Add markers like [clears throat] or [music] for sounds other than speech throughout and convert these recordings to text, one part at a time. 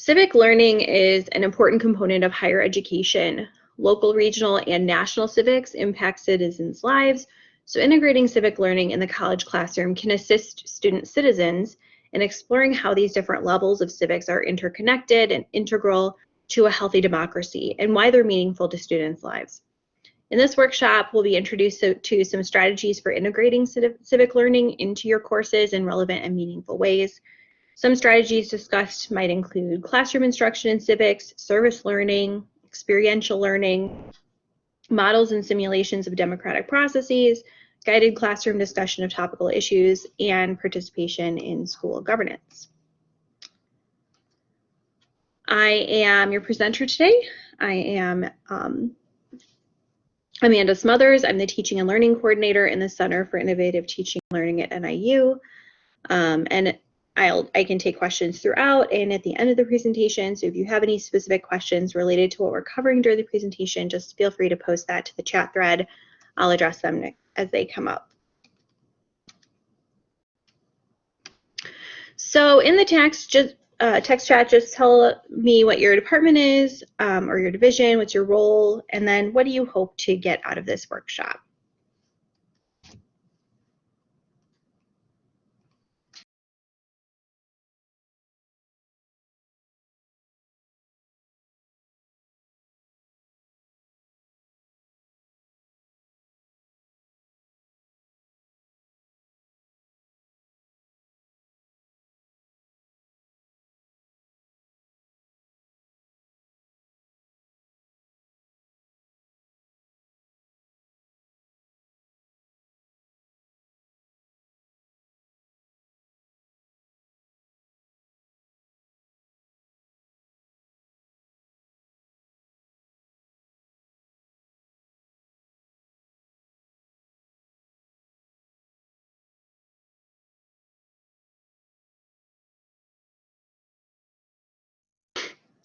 Civic learning is an important component of higher education. Local, regional, and national civics impact citizens' lives, so integrating civic learning in the college classroom can assist student citizens in exploring how these different levels of civics are interconnected and integral to a healthy democracy and why they're meaningful to students' lives. In this workshop, we'll be introduced to, some strategies for integrating civic learning into your courses in relevant and meaningful ways. Some strategies discussed might include classroom instruction in civics, service learning, experiential learning, models and simulations of democratic processes, guided classroom discussion of topical issues, and participation in school governance. I am your presenter today. I am um, Amanda Smothers. I'm the Teaching and Learning Coordinator in the Center for Innovative Teaching and Learning at NIU. Um, and I'll, I can take questions throughout and at the end of the presentation. So if you have any specific questions related to what we're covering during the presentation, just feel free to post that to the chat thread. I'll address them as they come up. So in the text, just uh, text chat, just tell me what your department is um, or your division, what's your role, and then what do you hope to get out of this workshop?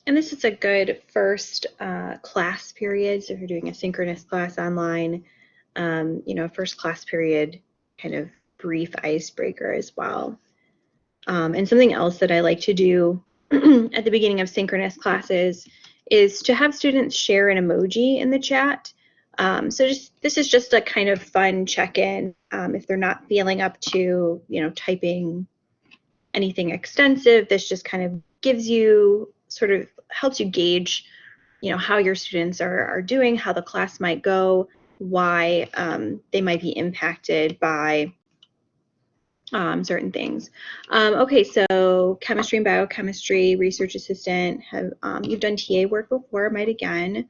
And this is a good first uh, class period. So if you're doing a synchronous class online, um, you know, first class period kind of brief icebreaker as well. Um, and something else that I like to do [clears throat] at the beginning of synchronous classes is to have students share an emoji in the chat. Um, so just this is just a kind of fun check-in um, if they're not feeling up to, you know, typing anything extensive. This just kind of gives you sort of helps you gauge, you know, how your students are, are doing, how the class might go, why um, they might be impacted by um, certain things. Um, okay, so chemistry and biochemistry, research assistant, have um, you've done TA work before, might again.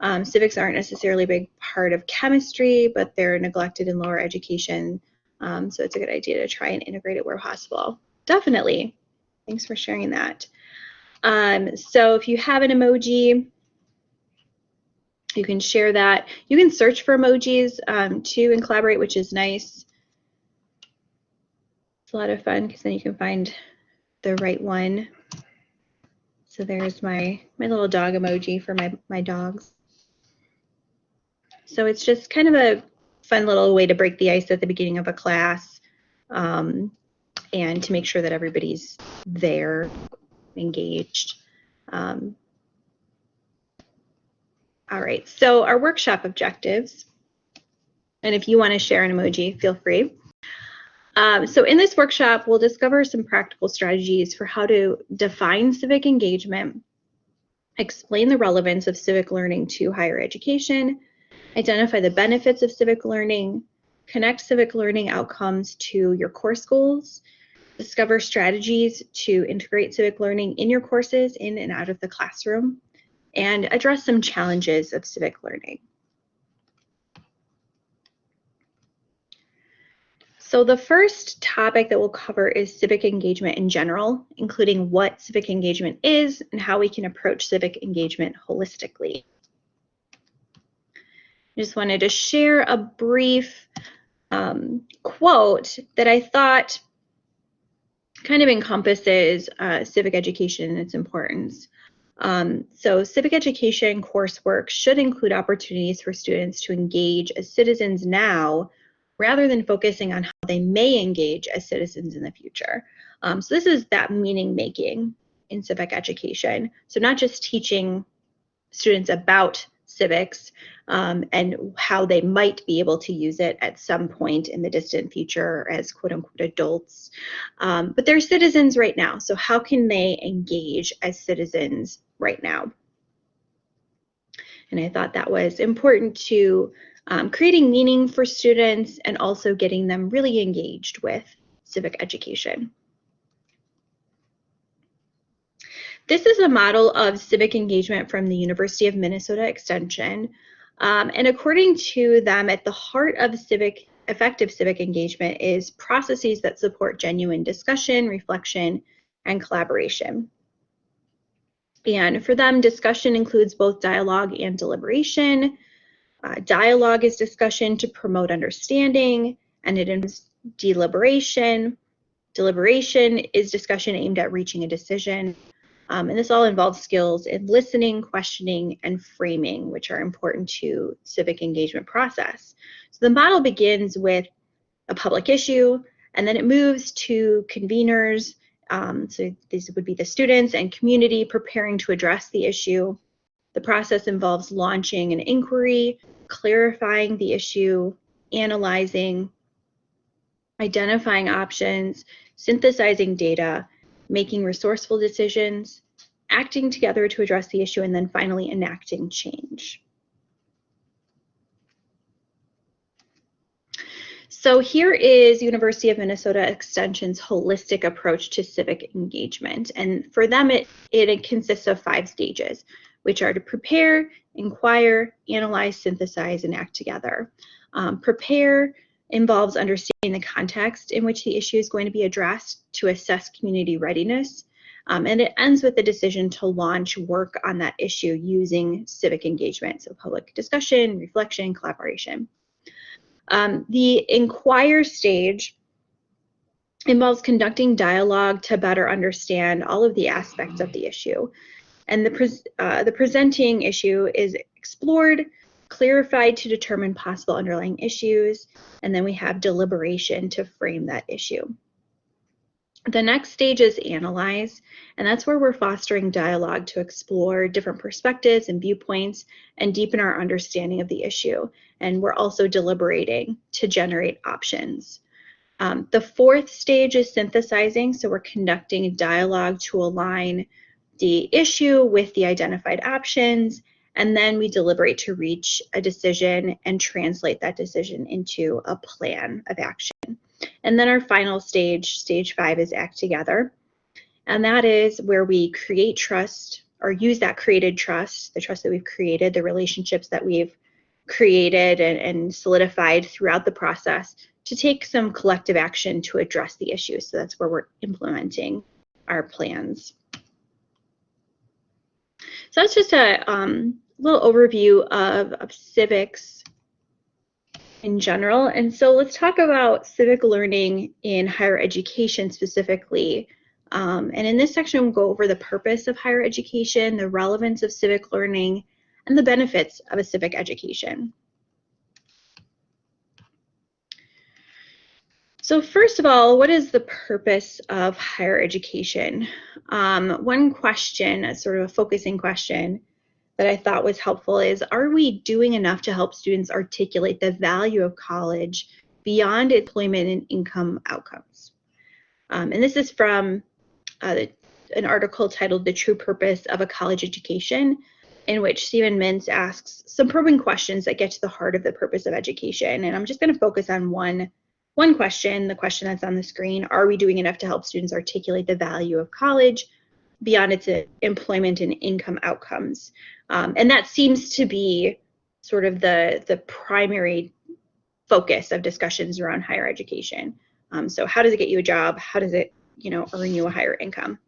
Um, civics aren't necessarily a big part of chemistry, but they're neglected in lower education. Um, so it's a good idea to try and integrate it where possible. Definitely. Thanks for sharing that. Um, so if you have an emoji, you can share that. You can search for emojis um, too and collaborate, which is nice. It's a lot of fun because then you can find the right one. So there's my, my little dog emoji for my, my dogs. So it's just kind of a fun little way to break the ice at the beginning of a class um, and to make sure that everybody's there engaged. Um, all right, so our workshop objectives, and if you want to share an emoji, feel free. Um, so in this workshop, we'll discover some practical strategies for how to define civic engagement, explain the relevance of civic learning to higher education, identify the benefits of civic learning, connect civic learning outcomes to your course goals, discover strategies to integrate civic learning in your courses in and out of the classroom, and address some challenges of civic learning. So the first topic that we'll cover is civic engagement in general, including what civic engagement is and how we can approach civic engagement holistically. I just wanted to share a brief um, quote that I thought kind of encompasses uh, civic education and its importance. Um, so civic education coursework should include opportunities for students to engage as citizens now rather than focusing on how they may engage as citizens in the future. Um, so this is that meaning making in civic education. So not just teaching students about civics um, and how they might be able to use it at some point in the distant future as quote unquote adults, um, but they're citizens right now. So how can they engage as citizens right now? And I thought that was important to um, creating meaning for students and also getting them really engaged with civic education. This is a model of civic engagement from the University of Minnesota Extension. Um, and according to them, at the heart of civic effective civic engagement is processes that support genuine discussion, reflection, and collaboration. And for them, discussion includes both dialogue and deliberation. Uh, dialogue is discussion to promote understanding, and it involves deliberation. Deliberation is discussion aimed at reaching a decision. Um, and this all involves skills in listening, questioning, and framing, which are important to civic engagement process. So the model begins with a public issue, and then it moves to conveners. Um, so these would be the students and community preparing to address the issue. The process involves launching an inquiry, clarifying the issue, analyzing, identifying options, synthesizing data, making resourceful decisions, acting together to address the issue, and then finally enacting change. So here is University of Minnesota Extension's holistic approach to civic engagement. And for them, it, it consists of five stages, which are to prepare, inquire, analyze, synthesize, and act together. Um, prepare involves understanding the context in which the issue is going to be addressed to assess community readiness. Um, and it ends with the decision to launch work on that issue using civic engagement, so public discussion, reflection, collaboration. Um, the inquire stage involves conducting dialogue to better understand all of the aspects of the issue. And the, pre uh, the presenting issue is explored clarified to determine possible underlying issues, and then we have deliberation to frame that issue. The next stage is analyze, and that's where we're fostering dialogue to explore different perspectives and viewpoints and deepen our understanding of the issue. And we're also deliberating to generate options. Um, the fourth stage is synthesizing, so we're conducting dialogue to align the issue with the identified options and then we deliberate to reach a decision and translate that decision into a plan of action. And then our final stage, stage five, is act together. And that is where we create trust or use that created trust, the trust that we've created, the relationships that we've created and, and solidified throughout the process to take some collective action to address the issue. So that's where we're implementing our plans. So that's just a um, little overview of, of civics in general. And so let's talk about civic learning in higher education specifically. Um, and in this section, we'll go over the purpose of higher education, the relevance of civic learning, and the benefits of a civic education. So first of all, what is the purpose of higher education? Um, one question, a sort of a focusing question, that I thought was helpful is are we doing enough to help students articulate the value of college beyond employment and income outcomes? Um, and this is from uh, an article titled The True Purpose of a College Education, in which Steven Mintz asks some probing questions that get to the heart of the purpose of education. And I'm just going to focus on one, one question, the question that's on the screen. Are we doing enough to help students articulate the value of college beyond its employment and income outcomes? Um, and that seems to be sort of the, the primary focus of discussions around higher education. Um, so how does it get you a job? How does it, you know, earn you a higher income?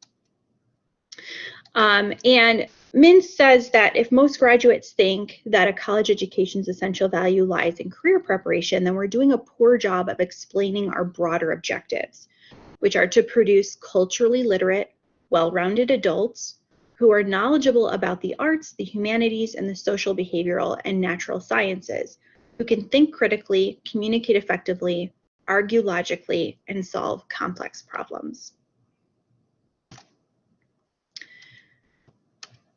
Um, and Mintz says that if most graduates think that a college education's essential value lies in career preparation, then we're doing a poor job of explaining our broader objectives, which are to produce culturally literate, well-rounded adults who are knowledgeable about the arts, the humanities, and the social, behavioral, and natural sciences, who can think critically, communicate effectively, argue logically, and solve complex problems.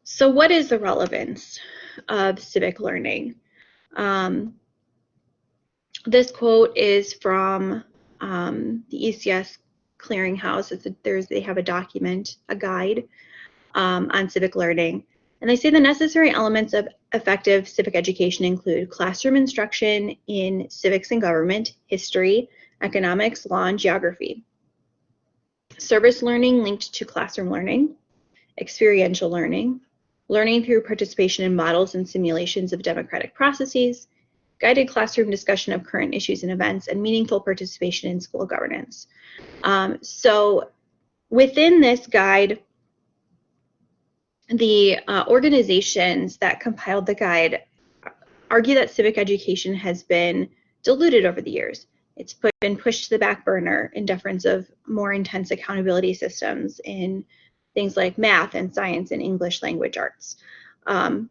So what is the relevance of civic learning? Um, this quote is from um, the ECS clearinghouse. It's a, there's, they have a document, a guide um, on civic learning. And they say the necessary elements of effective civic education include classroom instruction in civics and government, history, economics, law, and geography. Service learning linked to classroom learning, experiential learning, learning through participation in models and simulations of democratic processes, guided classroom discussion of current issues and events, and meaningful participation in school governance. Um, so within this guide, the uh, organizations that compiled the guide argue that civic education has been diluted over the years. It's put, been pushed to the back burner in deference of more intense accountability systems in things like math and science and English language arts. Um,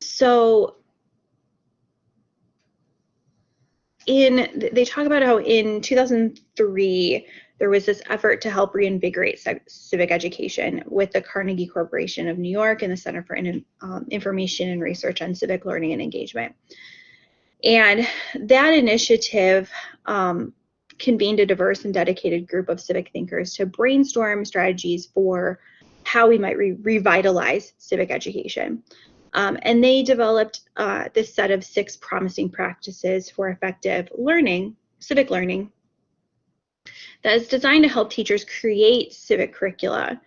so in they talk about how in 2003 there was this effort to help reinvigorate civic education with the Carnegie Corporation of New York and the Center for in, um, Information and Research on Civic Learning and Engagement. And that initiative um, convened a diverse and dedicated group of civic thinkers to brainstorm strategies for how we might re revitalize civic education. Um, and they developed uh, this set of six promising practices for effective learning, civic learning, that is designed to help teachers create civic curricula.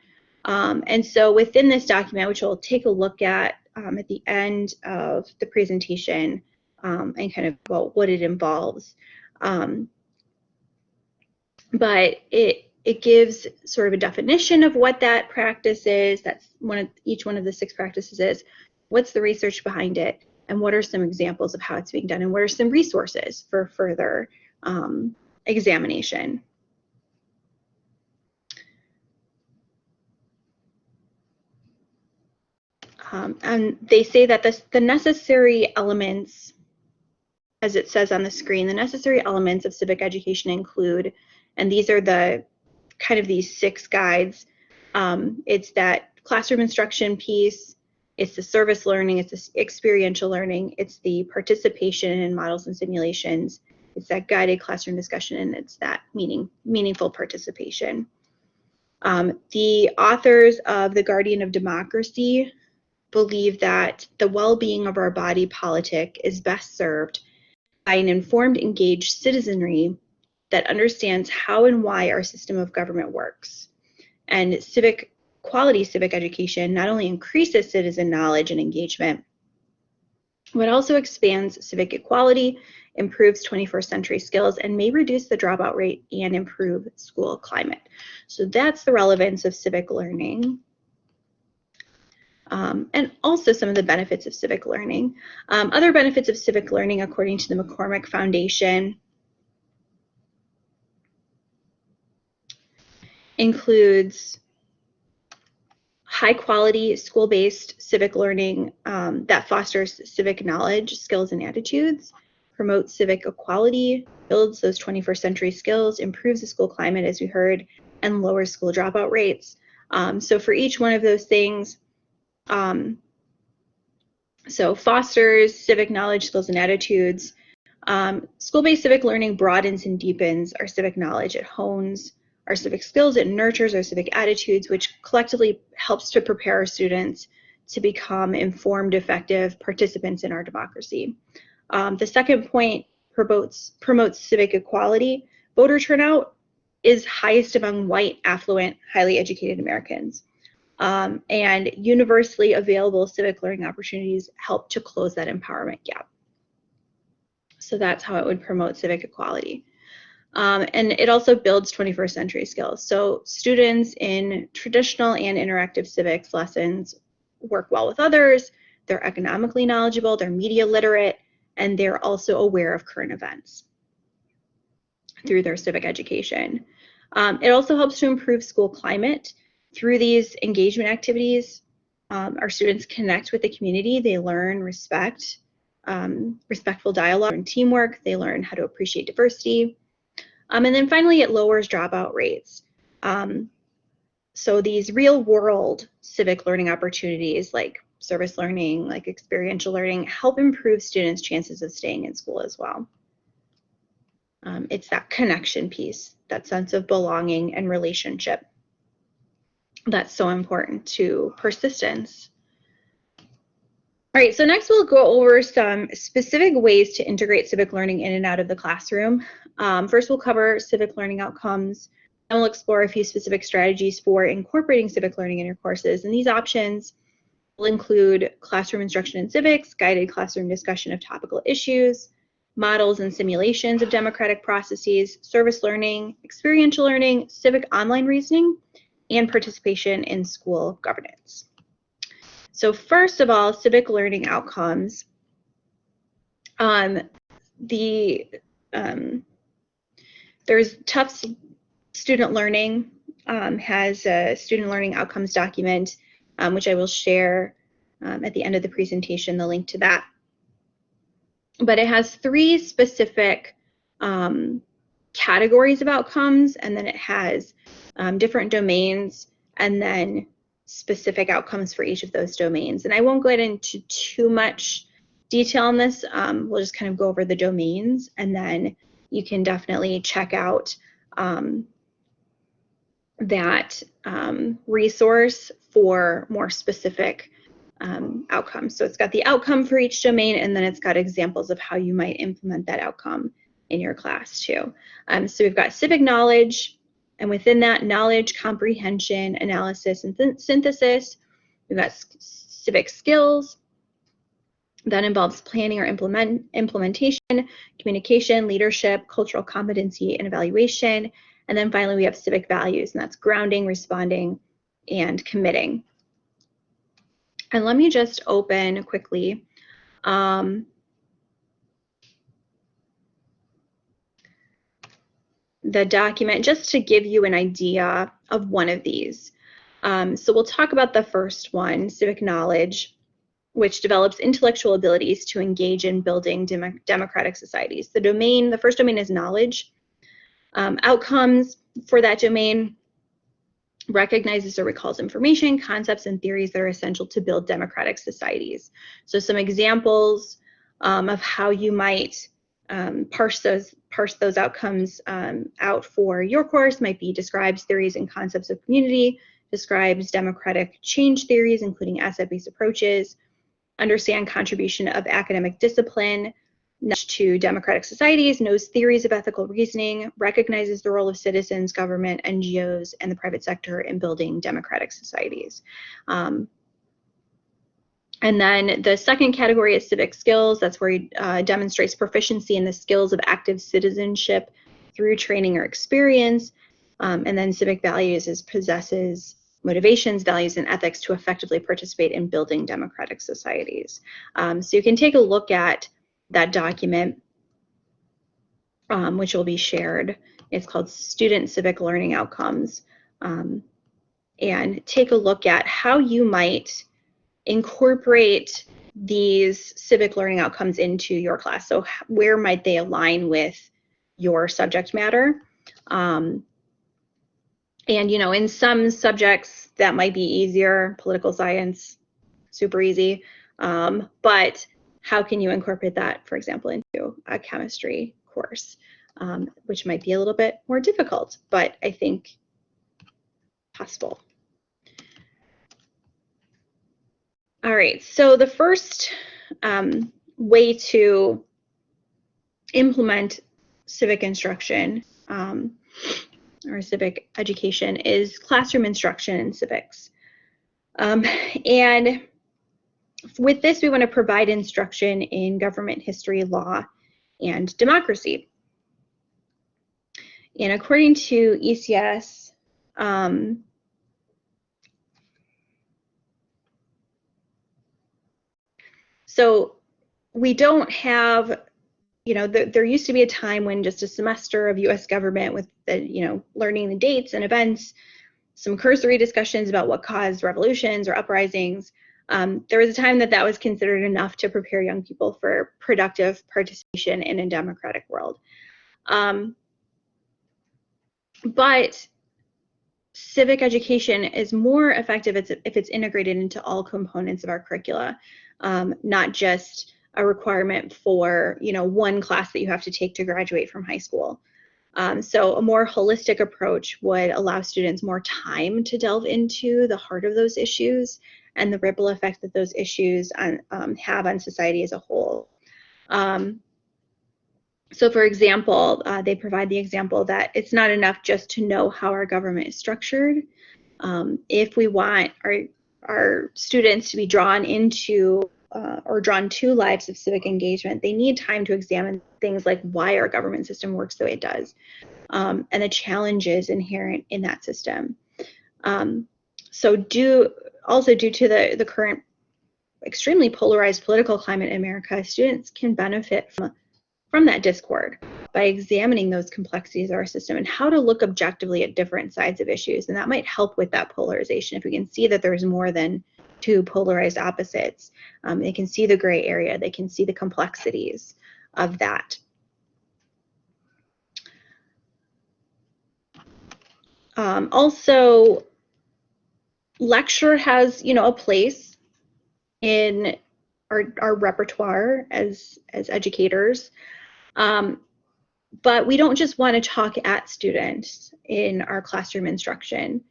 Um, and so within this document, which we'll take a look at um, at the end of the presentation um, and kind of about what it involves, um, but it it gives sort of a definition of what that practice is. That's one of each one of the six practices is. What's the research behind it, and what are some examples of how it's being done, and what are some resources for further um, examination. Um, and they say that this, the necessary elements, as it says on the screen, the necessary elements of civic education include, and these are the kind of these six guides. Um, it's that classroom instruction piece, it's the service learning, it's the experiential learning, it's the participation in models and simulations, it's that guided classroom discussion, and it's that meaning, meaningful participation. Um, the authors of The Guardian of Democracy believe that the well-being of our body politic is best served by an informed, engaged citizenry that understands how and why our system of government works. And civic quality civic education not only increases citizen knowledge and engagement, but also expands civic equality, improves 21st century skills, and may reduce the dropout rate and improve school climate. So that's the relevance of civic learning um, and also some of the benefits of civic learning. Um, other benefits of civic learning, according to the McCormick Foundation, includes high quality school-based civic learning um, that fosters civic knowledge, skills, and attitudes, promotes civic equality, builds those 21st century skills, improves the school climate, as we heard, and lowers school dropout rates. Um, so for each one of those things, um, so fosters civic knowledge, skills, and attitudes. Um, School-based civic learning broadens and deepens our civic knowledge. It hones our civic skills. It nurtures our civic attitudes, which collectively helps to prepare our students to become informed, effective participants in our democracy. Um, the second point promotes, promotes civic equality. Voter turnout is highest among white, affluent, highly educated Americans um, and universally available civic learning opportunities help to close that empowerment gap. So that's how it would promote civic equality. Um, and it also builds 21st century skills. So students in traditional and interactive civics lessons work well with others, they're economically knowledgeable, they're media literate, and they're also aware of current events through their civic education. Um, it also helps to improve school climate through these engagement activities, um, our students connect with the community. They learn respect, um, respectful dialogue and teamwork. They learn how to appreciate diversity. Um, and then finally, it lowers dropout rates. Um, so these real world civic learning opportunities like service learning, like experiential learning, help improve students' chances of staying in school as well. Um, it's that connection piece, that sense of belonging and relationship that's so important to persistence. All right, so next we'll go over some specific ways to integrate civic learning in and out of the classroom. Um, first, we'll cover civic learning outcomes, and we'll explore a few specific strategies for incorporating civic learning in your courses. And these options will include classroom instruction in civics, guided classroom discussion of topical issues, models and simulations of democratic processes, service learning, experiential learning, civic online reasoning, and participation in school governance. So first of all, civic learning outcomes. Um, the um, there's Tufts Student Learning um, has a student learning outcomes document, um, which I will share um, at the end of the presentation, the link to that. But it has three specific um, categories of outcomes, and then it has um, different domains, and then specific outcomes for each of those domains. And I won't get into too much detail on this. Um, we'll just kind of go over the domains, and then you can definitely check out um, that um, resource for more specific um, outcomes. So it's got the outcome for each domain, and then it's got examples of how you might implement that outcome in your class too. Um, so we've got civic knowledge, and within that, knowledge, comprehension, analysis, and th synthesis. We've got civic skills. That involves planning or implement implementation, communication, leadership, cultural competency, and evaluation. And then finally, we have civic values, and that's grounding, responding, and committing. And let me just open quickly um, the document just to give you an idea of one of these. Um, so we'll talk about the first one, civic knowledge, which develops intellectual abilities to engage in building dem democratic societies. The domain, the first domain is knowledge. Um, outcomes for that domain recognizes or recalls information, concepts, and theories that are essential to build democratic societies. So some examples um, of how you might um, parse those parse those outcomes um, out for your course might be describes theories and concepts of community, describes democratic change theories, including asset-based approaches, understand contribution of academic discipline, to democratic societies, knows theories of ethical reasoning, recognizes the role of citizens, government, NGOs, and the private sector in building democratic societies. Um, and then the second category is civic skills. That's where he uh, demonstrates proficiency in the skills of active citizenship through training or experience. Um, and then civic values is possesses motivations, values, and ethics to effectively participate in building democratic societies. Um, so you can take a look at that document, um, which will be shared. It's called Student Civic Learning Outcomes. Um, and take a look at how you might incorporate these civic learning outcomes into your class. So where might they align with your subject matter? Um, and, you know, in some subjects that might be easier, political science, super easy. Um, but how can you incorporate that, for example, into a chemistry course, um, which might be a little bit more difficult, but I think possible. All right, so the first um, way to implement civic instruction um, or civic education is classroom instruction in civics. Um, and with this, we want to provide instruction in government history, law, and democracy. And according to ECS, um, so we don't have, you know, the, there used to be a time when just a semester of US government with the, you know, learning the dates and events, some cursory discussions about what caused revolutions or uprisings, um, there was a time that that was considered enough to prepare young people for productive participation in a democratic world. Um, but civic education is more effective if it's integrated into all components of our curricula, um, not just a requirement for you know one class that you have to take to graduate from high school. Um, so a more holistic approach would allow students more time to delve into the heart of those issues and the ripple effect that those issues on, um, have on society as a whole. Um, so for example, uh, they provide the example that it's not enough just to know how our government is structured. Um, if we want our, our students to be drawn into uh, or drawn to lives of civic engagement, they need time to examine things like why our government system works the way it does um, and the challenges inherent in that system. Um, so due also due to the, the current extremely polarized political climate in America, students can benefit from, from that discord by examining those complexities of our system and how to look objectively at different sides of issues. And that might help with that polarization if we can see that there's more than two polarized opposites. Um, they can see the gray area, they can see the complexities of that. Um, also, lecture has, you know, a place in our, our repertoire as, as educators. Um, but we don't just want to talk at students in our classroom instruction.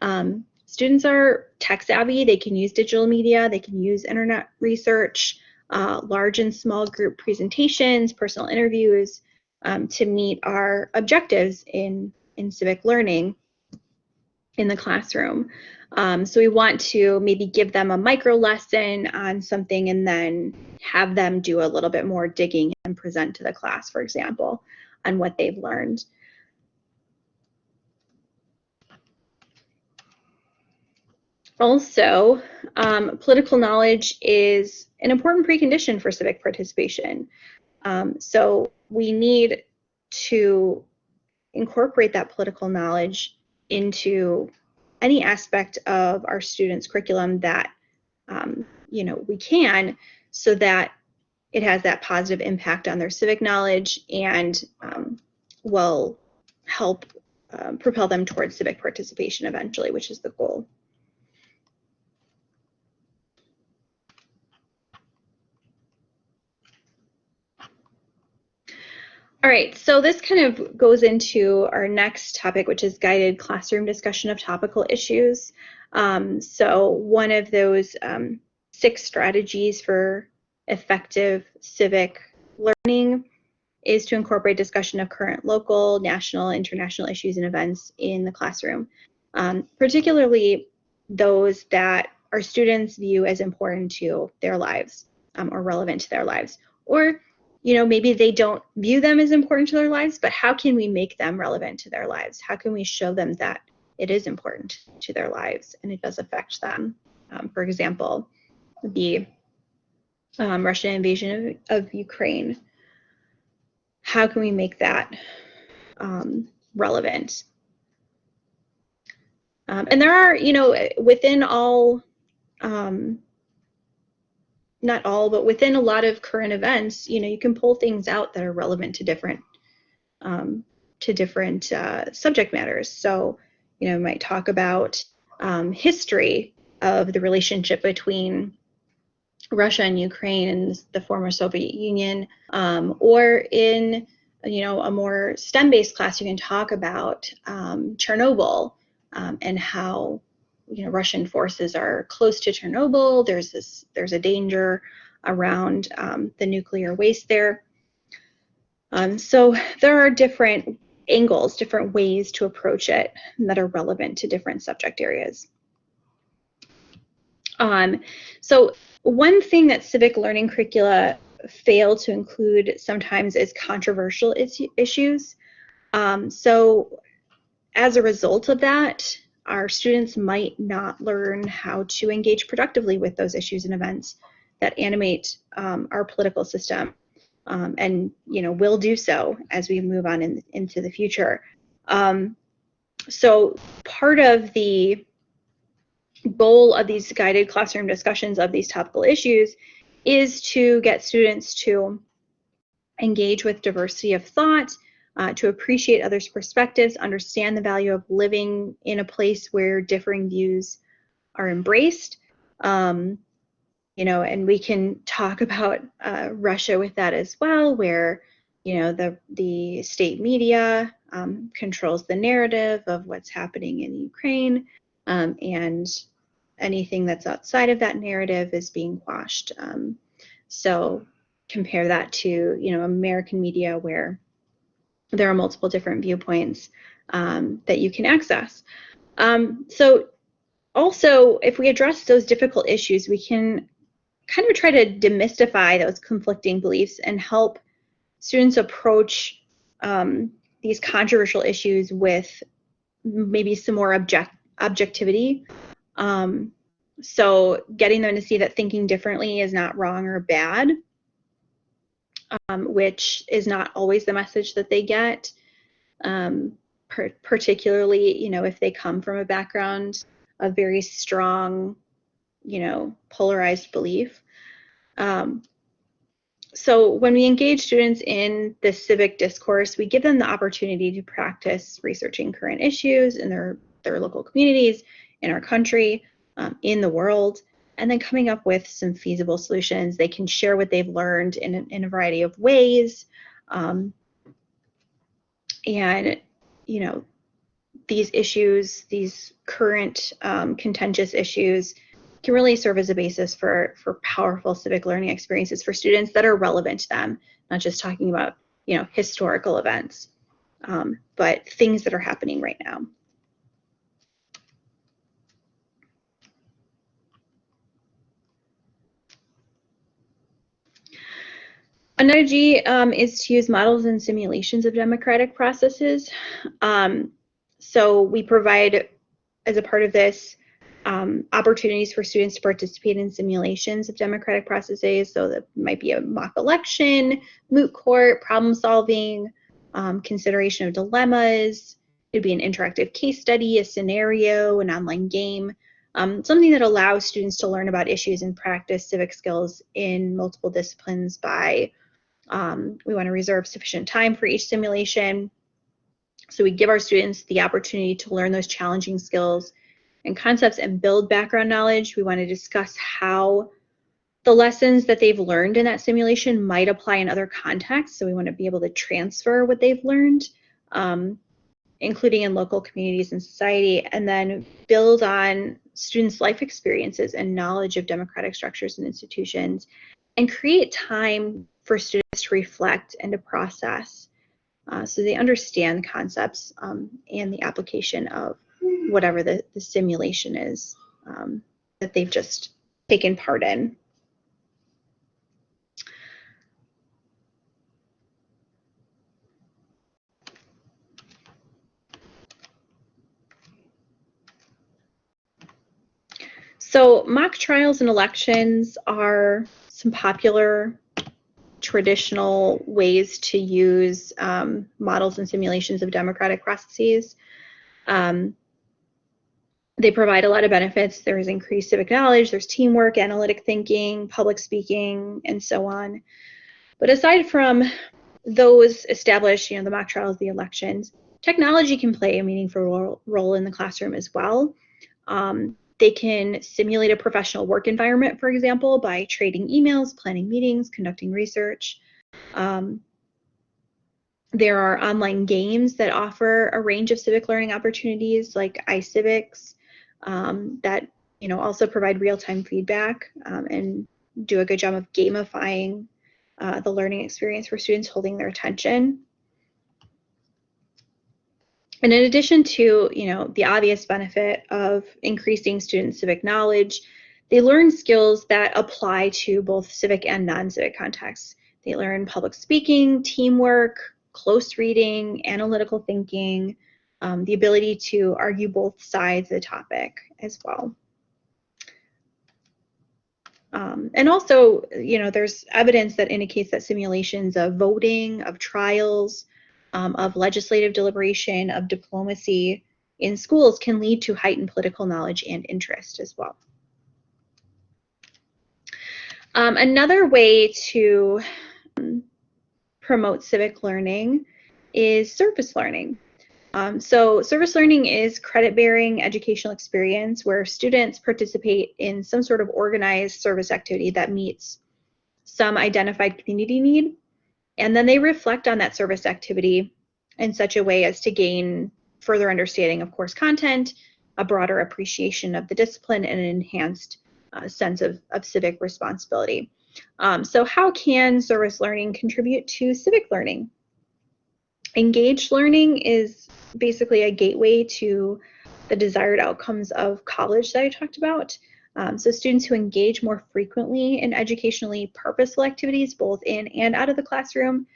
Um, students are tech savvy, they can use digital media, they can use internet research, uh, large and small group presentations, personal interviews um, to meet our objectives in, in civic learning in the classroom. Um, so we want to maybe give them a micro lesson on something and then have them do a little bit more digging and present to the class, for example, on what they've learned. Also, um, political knowledge is an important precondition for civic participation. Um, so we need to incorporate that political knowledge into any aspect of our students' curriculum that um, you know we can, so that it has that positive impact on their civic knowledge and um, will help um, propel them towards civic participation eventually, which is the goal. All right, so this kind of goes into our next topic, which is guided classroom discussion of topical issues. Um, so one of those um, six strategies for effective civic learning is to incorporate discussion of current local, national, international issues and events in the classroom, um, particularly those that our students view as important to their lives um, or relevant to their lives, or you know, maybe they don't view them as important to their lives, but how can we make them relevant to their lives? How can we show them that it is important to their lives and it does affect them? Um, for example, the um, Russian invasion of, of, Ukraine. How can we make that um, relevant? Um, and there are, you know, within all um, not all, but within a lot of current events, you know, you can pull things out that are relevant to different um, to different uh, subject matters. So, you know, might talk about um, history of the relationship between Russia and Ukraine and the former Soviet Union, um, or in you know a more STEM-based class, you can talk about um, Chernobyl um, and how you know, Russian forces are close to Chernobyl. There's this, there's a danger around um, the nuclear waste there. Um, so there are different angles, different ways to approach it that are relevant to different subject areas. Um, so one thing that civic learning curricula fail to include sometimes is controversial is issues. Um, so as a result of that, our students might not learn how to engage productively with those issues and events that animate um, our political system um, and you know will do so as we move on in, into the future um, so part of the goal of these guided classroom discussions of these topical issues is to get students to engage with diversity of thought uh, to appreciate others' perspectives, understand the value of living in a place where differing views are embraced. Um, you know, and we can talk about uh, Russia with that as well, where you know the the state media um, controls the narrative of what's happening in Ukraine, um, and anything that's outside of that narrative is being quashed. Um, so compare that to you know American media where there are multiple different viewpoints um, that you can access. Um, so also, if we address those difficult issues, we can kind of try to demystify those conflicting beliefs and help students approach um, these controversial issues with maybe some more object objectivity. Um, so getting them to see that thinking differently is not wrong or bad, um, which is not always the message that they get. Um, per particularly, you know, if they come from a background of very strong, you know, polarized belief. Um, so when we engage students in this civic discourse, we give them the opportunity to practice researching current issues in their, their local communities, in our country, um, in the world, and then coming up with some feasible solutions. They can share what they've learned in, in a variety of ways. Um, and, you know, these issues, these current um, contentious issues, can really serve as a basis for, for powerful civic learning experiences for students that are relevant to them, not just talking about, you know, historical events, um, but things that are happening right now. Another G um, is to use models and simulations of democratic processes. Um, so we provide, as a part of this, um, opportunities for students to participate in simulations of democratic processes. So that might be a mock election, moot court, problem solving, um, consideration of dilemmas. It would be an interactive case study, a scenario, an online game, um, something that allows students to learn about issues and practice civic skills in multiple disciplines by, um, we want to reserve sufficient time for each simulation. So we give our students the opportunity to learn those challenging skills and concepts and build background knowledge. We want to discuss how the lessons that they've learned in that simulation might apply in other contexts. So we want to be able to transfer what they've learned, um, including in local communities and society, and then build on students' life experiences and knowledge of democratic structures and institutions, and create time for students to reflect and to process uh, so they understand the concepts um, and the application of whatever the, the simulation is um, that they've just taken part in. So mock trials and elections are some popular traditional ways to use um, models and simulations of democratic processes. Um, they provide a lot of benefits. There's increased civic knowledge, there's teamwork, analytic thinking, public speaking, and so on. But aside from those established, you know, the mock trials, the elections, technology can play a meaningful role, role in the classroom as well. Um, they can simulate a professional work environment, for example, by trading emails, planning meetings, conducting research. Um, there are online games that offer a range of civic learning opportunities like iCivics um, that you know also provide real-time feedback um, and do a good job of gamifying uh, the learning experience for students holding their attention. And in addition to, you know, the obvious benefit of increasing student civic knowledge, they learn skills that apply to both civic and non-civic contexts. They learn public speaking, teamwork, close reading, analytical thinking, um, the ability to argue both sides of the topic as well. Um, and also, you know, there's evidence that indicates that simulations of voting, of trials, um, of legislative deliberation, of diplomacy in schools can lead to heightened political knowledge and interest as well. Um, another way to um, promote civic learning is service learning. Um, so service learning is credit-bearing educational experience where students participate in some sort of organized service activity that meets some identified community need, and then they reflect on that service activity in such a way as to gain further understanding of course content, a broader appreciation of the discipline, and an enhanced uh, sense of, of civic responsibility. Um, so how can service learning contribute to civic learning? Engaged learning is basically a gateway to the desired outcomes of college that I talked about. Um, so students who engage more frequently in educationally purposeful activities, both in and out of the classroom,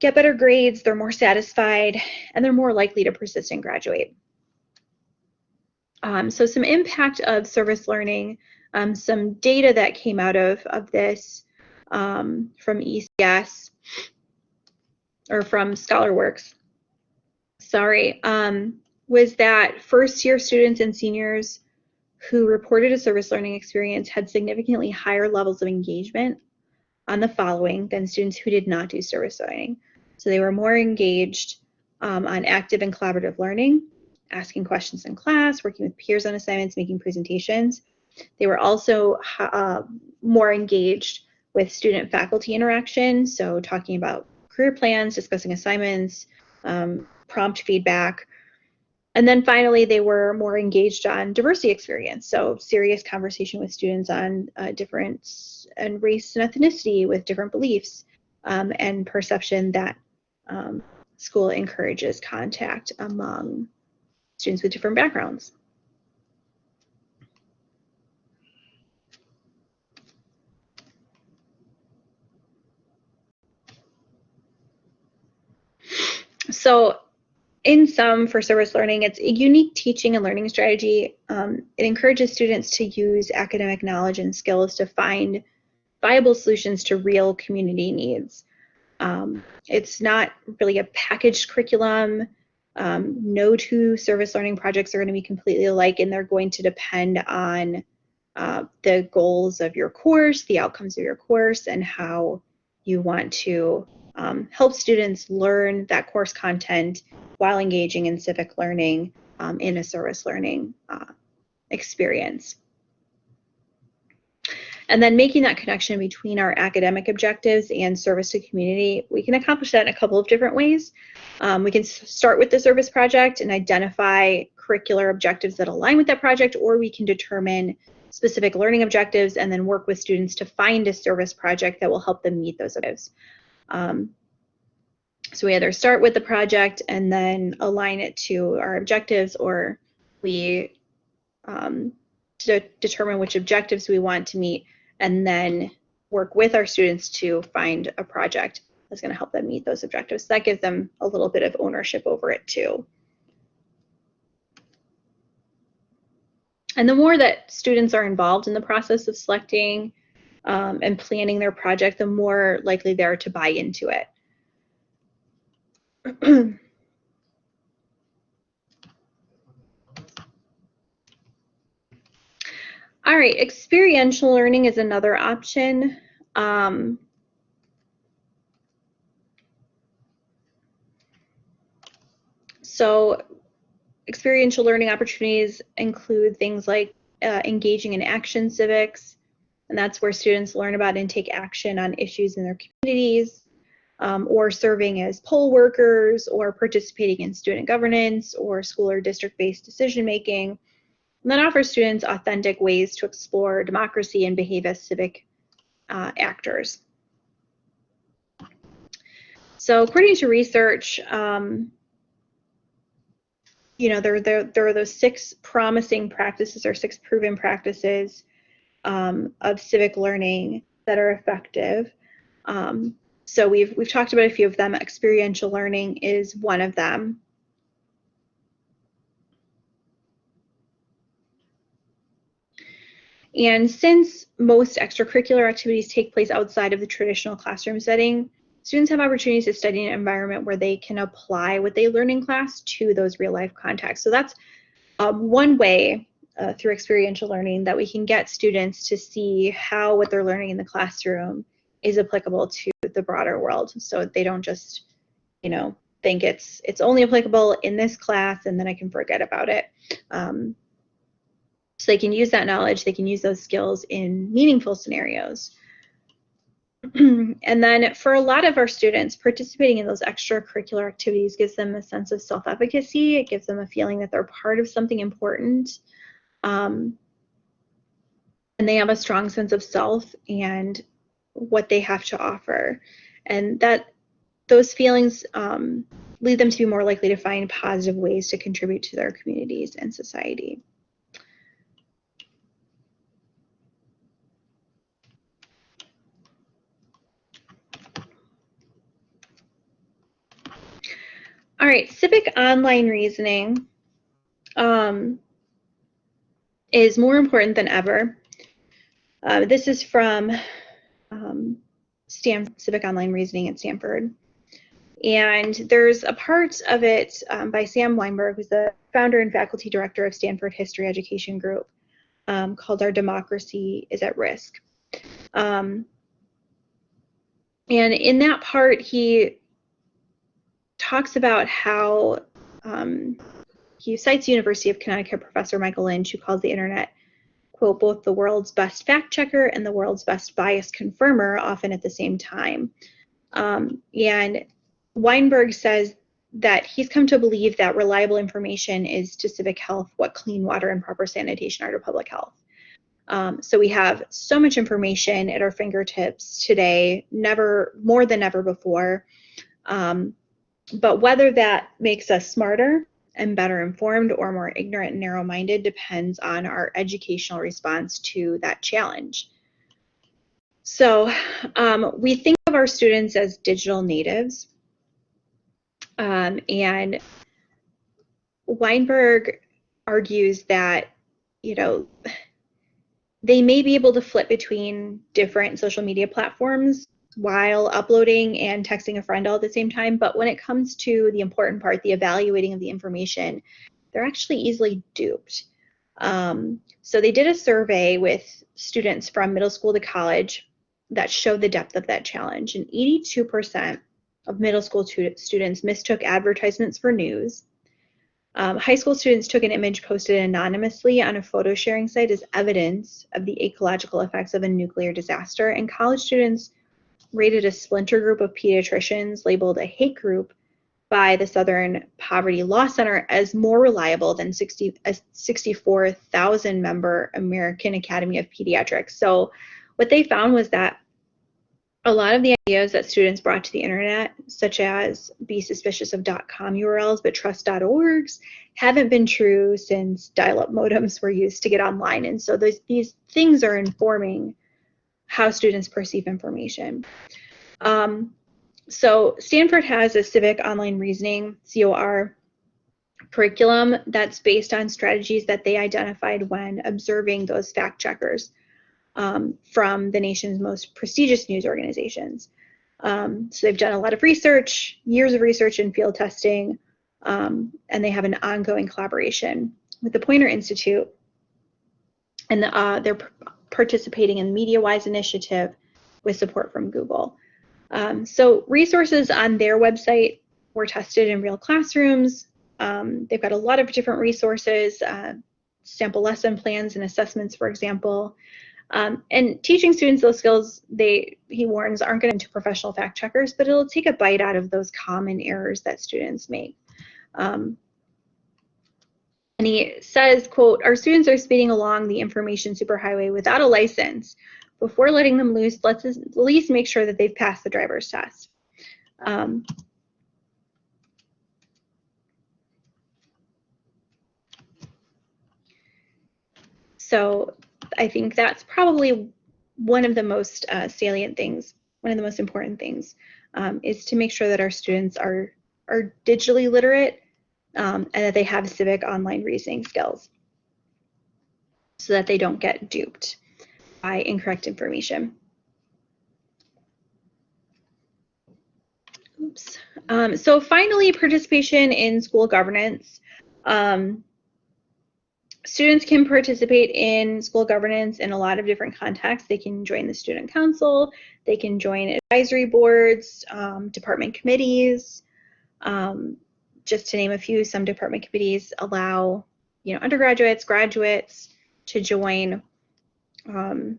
get better grades, they're more satisfied, and they're more likely to persist and graduate. Um, so some impact of service learning, um, some data that came out of, of this um, from ECS or from ScholarWorks, sorry, um, was that first year students and seniors who reported a service learning experience had significantly higher levels of engagement on the following than students who did not do service learning. So they were more engaged um, on active and collaborative learning, asking questions in class, working with peers on assignments, making presentations. They were also uh, more engaged with student faculty interaction, so talking about career plans, discussing assignments, um, prompt feedback. And then finally, they were more engaged on diversity experience, so serious conversation with students on uh, different and race and ethnicity with different beliefs um, and perception that um, school encourages contact among students with different backgrounds. So in sum, for service learning, it's a unique teaching and learning strategy. Um, it encourages students to use academic knowledge and skills to find viable solutions to real community needs. Um, it's not really a packaged curriculum. Um, no two service learning projects are going to be completely alike, and they're going to depend on uh, the goals of your course, the outcomes of your course, and how you want to um, help students learn that course content while engaging in civic learning um, in a service learning uh, experience. And then making that connection between our academic objectives and service to community, we can accomplish that in a couple of different ways. Um, we can start with the service project and identify curricular objectives that align with that project, or we can determine specific learning objectives and then work with students to find a service project that will help them meet those objectives. Um, so we either start with the project and then align it to our objectives, or we um, to determine which objectives we want to meet and then work with our students to find a project that's going to help them meet those objectives. That gives them a little bit of ownership over it too. And the more that students are involved in the process of selecting um, and planning their project, the more likely they are to buy into it. [clears throat] All right, experiential learning is another option. Um, so experiential learning opportunities include things like uh, engaging in action civics, and that's where students learn about and take action on issues in their communities, um, or serving as poll workers, or participating in student governance, or school or district-based decision making, and then offers students authentic ways to explore democracy and behave as civic uh, actors. So according to research, um, you know, there, there, there are those six promising practices or six proven practices um, of civic learning that are effective. Um, so we've, we've talked about a few of them. Experiential learning is one of them. And since most extracurricular activities take place outside of the traditional classroom setting, students have opportunities to study in an environment where they can apply what they learn in class to those real life contexts. So that's um, one way uh, through experiential learning that we can get students to see how what they're learning in the classroom is applicable to the broader world. So they don't just, you know, think it's it's only applicable in this class and then I can forget about it. Um, so they can use that knowledge, they can use those skills in meaningful scenarios. [clears throat] and then for a lot of our students, participating in those extracurricular activities gives them a sense of self-efficacy. It gives them a feeling that they're part of something important. Um, and they have a strong sense of self and what they have to offer. And that those feelings um, lead them to be more likely to find positive ways to contribute to their communities and society. All right, civic online reasoning um, is more important than ever. Uh, this is from um, Stan Civic Online Reasoning at Stanford. And there's a part of it um, by Sam Wineburg, who's the founder and faculty director of Stanford History Education Group, um, called Our Democracy is at Risk. Um, and in that part, he talks about how um, he cites University of Connecticut professor Michael Lynch, who calls the internet, quote, both the world's best fact checker and the world's best bias confirmer, often at the same time. Um, and Wineburg says that he's come to believe that reliable information is to civic health what clean water and proper sanitation are to public health. Um, so we have so much information at our fingertips today, never more than ever before. Um, but whether that makes us smarter and better informed or more ignorant and narrow minded depends on our educational response to that challenge. So um, we think of our students as digital natives. Um, and Wineburg argues that, you know, they may be able to flip between different social media platforms while uploading and texting a friend all at the same time. But when it comes to the important part, the evaluating of the information, they're actually easily duped. Um, so they did a survey with students from middle school to college that showed the depth of that challenge. And 82% of middle school students mistook advertisements for news. Um, high school students took an image posted anonymously on a photo sharing site as evidence of the ecological effects of a nuclear disaster. And college students rated a splinter group of pediatricians labeled a hate group by the Southern Poverty Law Center as more reliable than 60, a 64,000 member American Academy of Pediatrics. So what they found was that a lot of the ideas that students brought to the internet, such as be suspicious of .com URLs but trust .orgs, haven't been true since dial-up modems were used to get online. And so those, these things are informing how students perceive information. Um, so Stanford has a civic online reasoning, COR, curriculum that's based on strategies that they identified when observing those fact checkers um, from the nation's most prestigious news organizations. Um, so they've done a lot of research, years of research and field testing, um, and they have an ongoing collaboration with the Poynter Institute. And the, uh, they're participating in MediaWise initiative with support from Google. Um, so resources on their website were tested in real classrooms. Um, they've got a lot of different resources, uh, sample lesson plans and assessments, for example. Um, and teaching students those skills, they he warns, aren't going to professional fact checkers, but it'll take a bite out of those common errors that students make. Um, and he says, quote, our students are speeding along the information superhighway without a license. Before letting them loose, let's at least make sure that they've passed the driver's test. Um, so I think that's probably one of the most uh, salient things, one of the most important things, um, is to make sure that our students are, are digitally literate um, and that they have civic online reasoning skills so that they don't get duped by incorrect information. Oops. Um, so finally, participation in school governance. Um, students can participate in school governance in a lot of different contexts. They can join the student council, they can join advisory boards, um, department committees, Um, just to name a few, some department committees allow, you know, undergraduates, graduates to join. Um,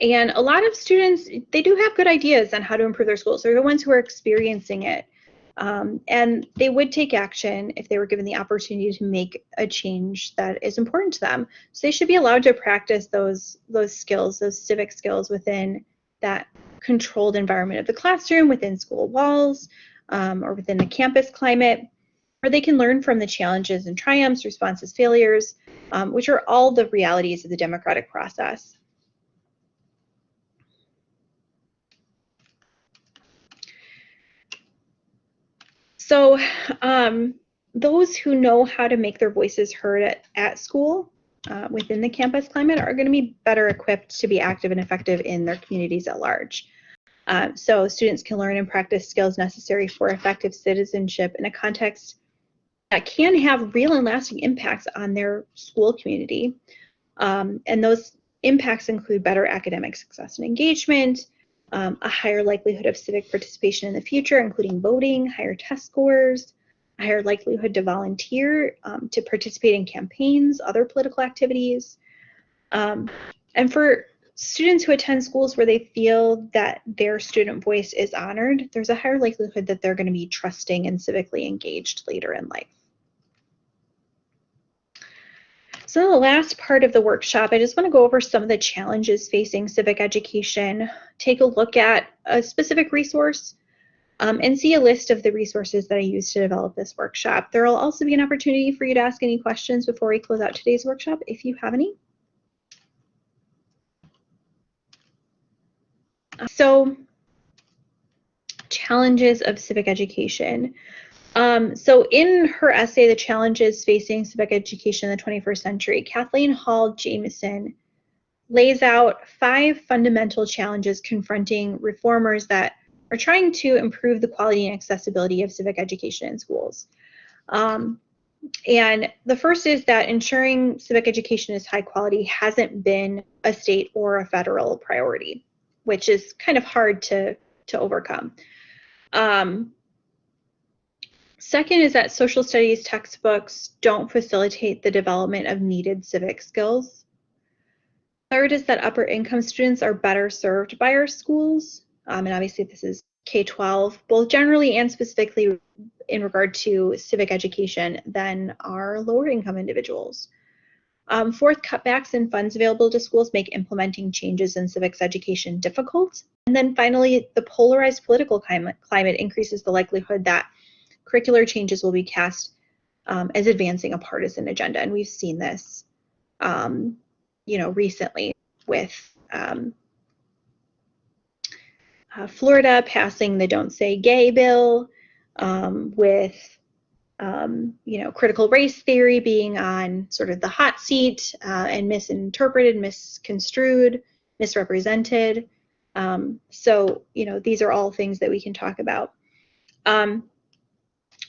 and a lot of students, they do have good ideas on how to improve their schools. They're the ones who are experiencing it. Um, and they would take action if they were given the opportunity to make a change that is important to them. So they should be allowed to practice those those skills, those civic skills within that controlled environment of the classroom, within school walls, um, or within the campus climate, or they can learn from the challenges and triumphs, responses, failures, um, which are all the realities of the democratic process. So um, those who know how to make their voices heard at, at school uh, within the campus climate are going to be better equipped to be active and effective in their communities at large. Uh, so students can learn and practice skills necessary for effective citizenship in a context that can have real and lasting impacts on their school community. Um, and those impacts include better academic success and engagement, um, a higher likelihood of civic participation in the future, including voting, higher test scores, a higher likelihood to volunteer, um, to participate in campaigns, other political activities. Um, and for students who attend schools where they feel that their student voice is honored, there's a higher likelihood that they're going to be trusting and civically engaged later in life. So the last part of the workshop, I just want to go over some of the challenges facing civic education, take a look at a specific resource, um, and see a list of the resources that I used to develop this workshop. There will also be an opportunity for you to ask any questions before we close out today's workshop, if you have any. So, challenges of civic education. Um, so in her essay, The Challenges Facing Civic Education in the 21st Century, Kathleen Hall Jamieson lays out five fundamental challenges confronting reformers that are trying to improve the quality and accessibility of civic education in schools. Um, and the first is that ensuring civic education is high quality hasn't been a state or a federal priority, which is kind of hard to, to overcome. Um, Second is that social studies textbooks don't facilitate the development of needed civic skills. Third is that upper income students are better served by our schools. Um, and obviously this is K-12, both generally and specifically in regard to civic education than our lower income individuals. Um, fourth, cutbacks in funds available to schools make implementing changes in civics education difficult. And then finally, the polarized political climate, climate increases the likelihood that curricular changes will be cast um, as advancing a partisan agenda. And we've seen this, um, you know, recently with um, uh, Florida passing the Don't Say Gay bill, um, with, um, you know, critical race theory being on sort of the hot seat uh, and misinterpreted, misconstrued, misrepresented. Um, so, you know, these are all things that we can talk about. Um,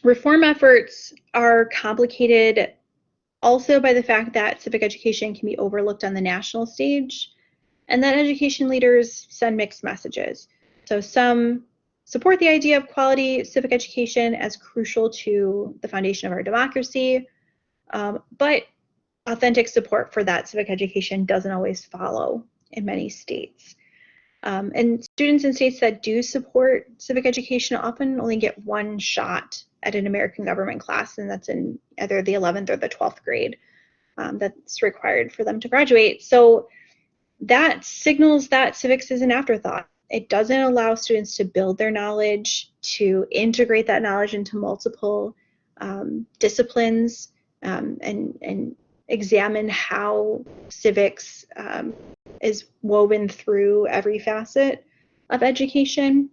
Reform efforts are complicated also by the fact that civic education can be overlooked on the national stage and that education leaders send mixed messages. So some support the idea of quality civic education as crucial to the foundation of our democracy, um, but authentic support for that civic education doesn't always follow in many states. Um, and students in states that do support civic education often only get one shot at an American government class, and that's in either the 11th or the 12th grade. Um, that's required for them to graduate. So that signals that civics is an afterthought. It doesn't allow students to build their knowledge, to integrate that knowledge into multiple um, disciplines, um, and, and examine how civics um, is woven through every facet of education.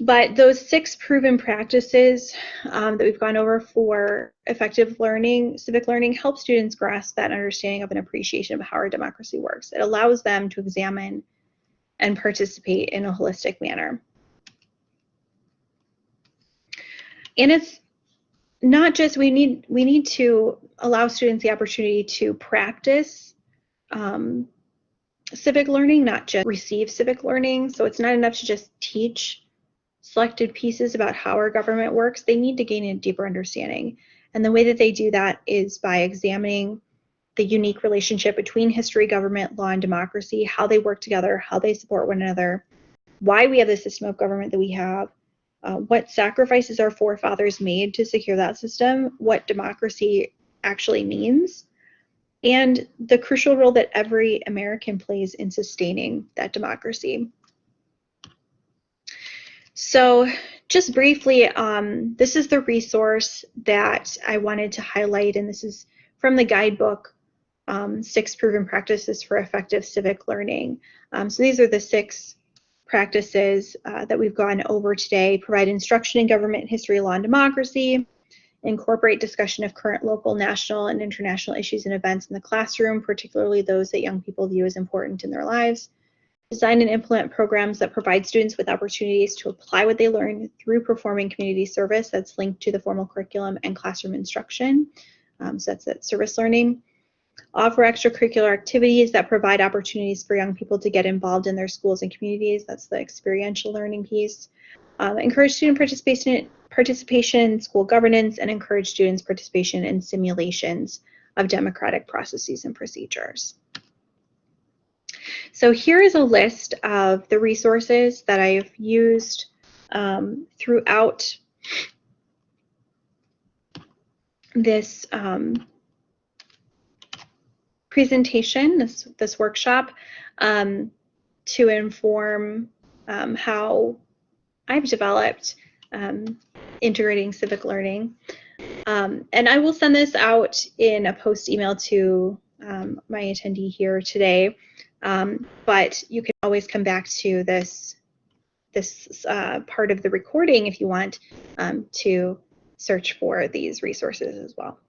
But those six proven practices um, that we've gone over for effective learning, civic learning, help students grasp that understanding of an appreciation of how our democracy works. It allows them to examine and participate in a holistic manner. And it's not just we need we need to allow students the opportunity to practice um, civic learning, not just receive civic learning. So it's not enough to just teach selected pieces about how our government works, they need to gain a deeper understanding. And the way that they do that is by examining the unique relationship between history, government, law, and democracy, how they work together, how they support one another, why we have the system of government that we have, uh, what sacrifices our forefathers made to secure that system, what democracy actually means, and the crucial role that every American plays in sustaining that democracy. So just briefly, um, this is the resource that I wanted to highlight, and this is from the guidebook, um, Six Proven Practices for Effective Civic Learning. Um, so these are the six practices uh, that we've gone over today. Provide instruction in government history, law, and democracy. Incorporate discussion of current local, national, and international issues and events in the classroom, particularly those that young people view as important in their lives design and implement programs that provide students with opportunities to apply what they learn through performing community service that's linked to the formal curriculum and classroom instruction. Um, so that's that service learning. Offer extracurricular activities that provide opportunities for young people to get involved in their schools and communities. That's the experiential learning piece. Um, encourage student participation, participation in school governance and encourage students' participation in simulations of democratic processes and procedures. So here is a list of the resources that I've used um, throughout this um, presentation, this, this workshop, um, to inform um, how I've developed um, integrating civic learning. Um, and I will send this out in a post email to my attendee here today. Um, but you can always come back to this this uh, part of the recording if you want um, to search for these resources as well.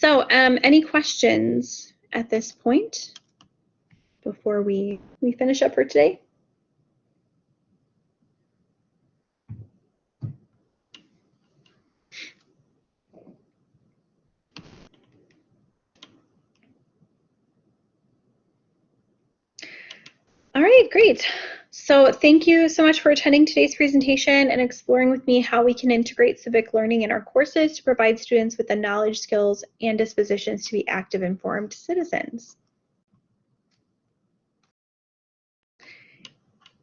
So um, any questions at this point before we, we finish up for today? All right, great. So thank you so much for attending today's presentation and exploring with me how we can integrate civic learning in our courses to provide students with the knowledge, skills, and dispositions to be active, informed citizens.